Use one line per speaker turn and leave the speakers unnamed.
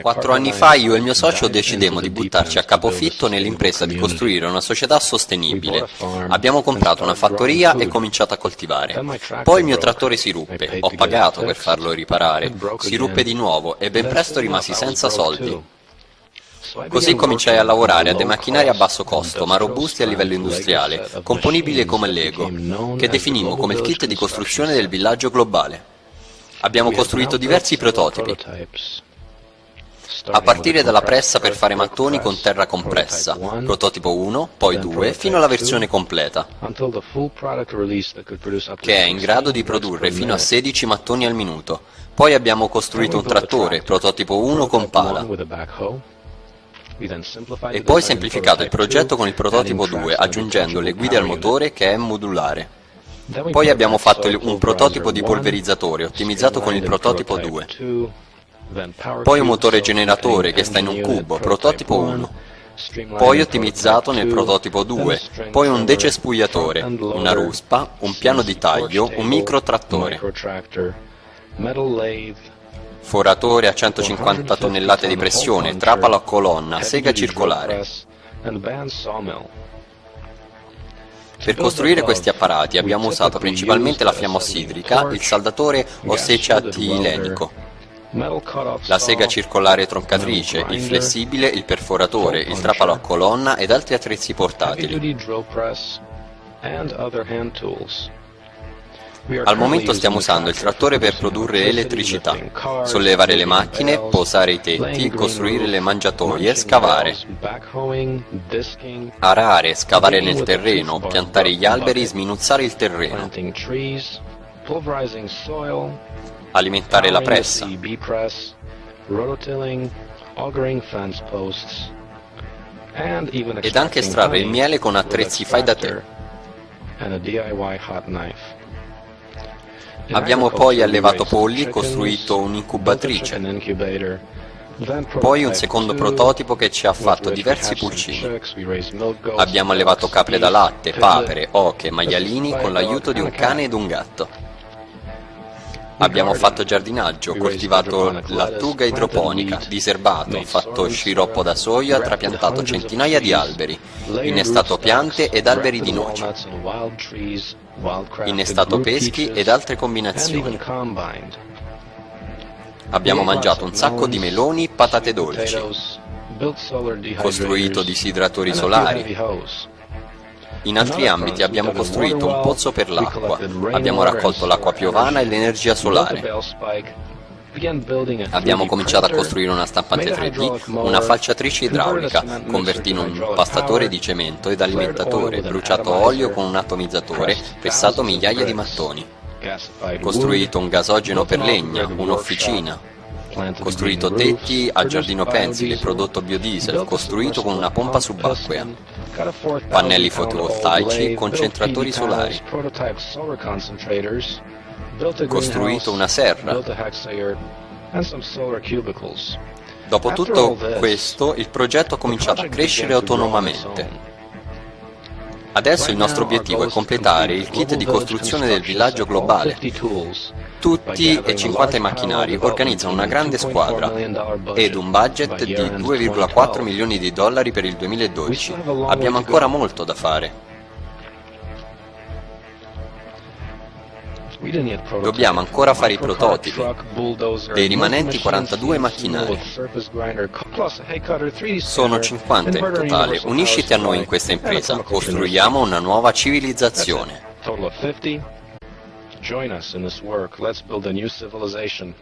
Quattro anni fa io e il mio socio decidemmo di buttarci a capofitto nell'impresa di costruire una società sostenibile. Abbiamo comprato una fattoria e cominciato a coltivare. Poi il mio trattore si ruppe, ho pagato per farlo riparare, si ruppe di nuovo e ben presto rimasi senza soldi. Così cominciai a lavorare a dei macchinari a basso costo, ma robusti a livello industriale, componibili come Lego, che definimmo come il kit di costruzione del villaggio globale. Abbiamo costruito diversi prototipi, a partire dalla pressa per fare mattoni con terra compressa, prototipo 1, poi 2, fino alla versione completa, che è in grado di produrre fino a 16 mattoni al minuto. Poi abbiamo costruito un trattore, prototipo 1 con pala, e poi semplificato il progetto con il prototipo 2, aggiungendo le guide al motore che è modulare. Poi abbiamo fatto un prototipo di polverizzatore ottimizzato con il prototipo 2. Poi un motore generatore che sta in un cubo, prototipo 1. Poi ottimizzato nel prototipo 2, poi un decespugliatore, una ruspa, un piano di taglio, un microtrattore, foratore a 150 tonnellate di pressione, trapalo a colonna, sega circolare. Per costruire questi apparati abbiamo usato principalmente la fiamma ossidrica, il saldatore osseceatilenico, la sega circolare troncatrice, il flessibile, il perforatore, il trapalo a colonna ed altri attrezzi portatili. Al momento stiamo usando il trattore per produrre elettricità, sollevare le macchine, posare i tetti, costruire le mangiatoie, scavare, arare, scavare nel terreno, piantare gli alberi, sminuzzare il terreno, alimentare la pressa, ed anche estrarre il miele con attrezzi fai da te. Abbiamo poi allevato polli e costruito un'incubatrice, poi un secondo prototipo che ci ha fatto diversi pulcini. Abbiamo allevato capre da latte, papere, oche, maialini con l'aiuto di un cane ed un gatto. Abbiamo fatto giardinaggio, coltivato lattuga idroponica, diserbato, fatto sciroppo da soia, trapiantato centinaia di alberi, innestato piante ed alberi di noce, innestato peschi ed altre combinazioni. Abbiamo mangiato un sacco di meloni, patate dolci, costruito disidratori solari, in altri ambiti abbiamo costruito un pozzo per l'acqua, abbiamo raccolto l'acqua piovana e l'energia solare. Abbiamo cominciato a costruire una stampante 3D, una falciatrice idraulica, convertito un pastatore di cemento ed alimentatore, bruciato olio con un atomizzatore, pessato migliaia di mattoni, costruito un gasogeno per legna, un'officina, costruito tetti a giardino pensile, prodotto biodiesel, costruito con una pompa subacquea, pannelli fotovoltaici, concentratori solari, costruito una serra. Dopo tutto questo, il progetto ha cominciato a crescere autonomamente. Adesso il nostro obiettivo è completare il kit di costruzione del villaggio globale. Tutti e 50 i macchinari organizzano una grande squadra ed un budget di 2,4 milioni di dollari per il 2012. Abbiamo ancora molto da fare. Dobbiamo ancora fare i prototipi dei rimanenti 42 macchinari. Sono 50 in totale. Unisciti a noi in questa impresa. Costruiamo una nuova civilizzazione.
Join us in this work. Let's build a new civilization.